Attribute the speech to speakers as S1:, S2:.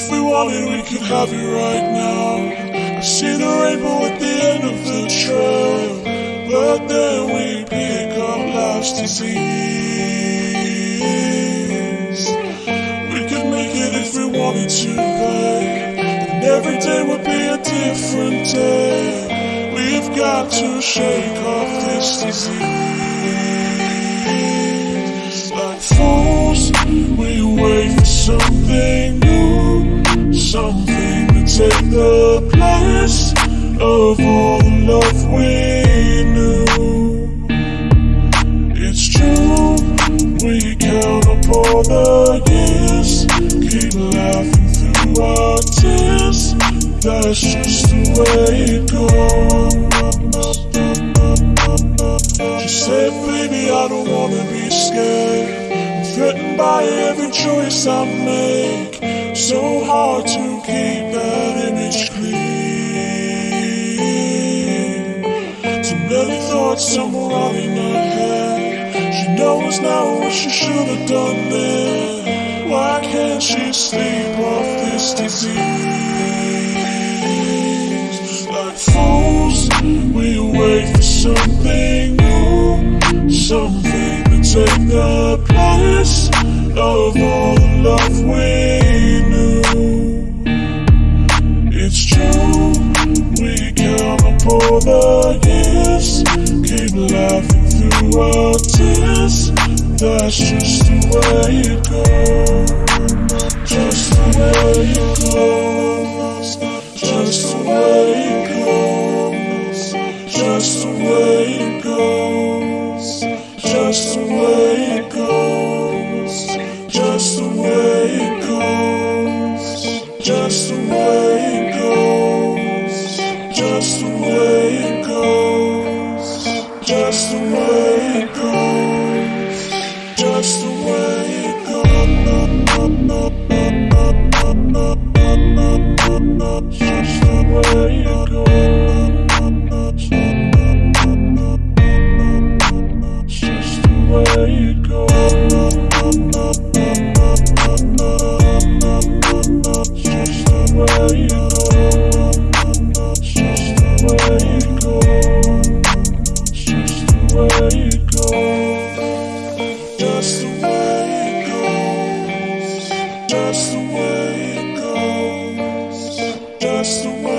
S1: wanted, we could have it right now. I see the rainbow at the end of the trail, but then we pick up life's disease. We could make it if we wanted to, babe. And every day would be a different day. We've got to shake off this disease. Take the place of all the love we knew. It's true, we count up all the years, keep laughing through our tears. That's just the way it goes. She said, baby, I don't wanna be scared. I'm threatened by every choice I make. So hard to keep that image clean. Too many thoughts somewhere running her head. She knows now what she should have done then. Why can't she sleep off this disease? Like fools, we wait for something new, something to take the place of all the love we keep laughing through our tears. That's just the way it goes, way it goes, just the way it goes, just the way it goes, just the way it goes, just the way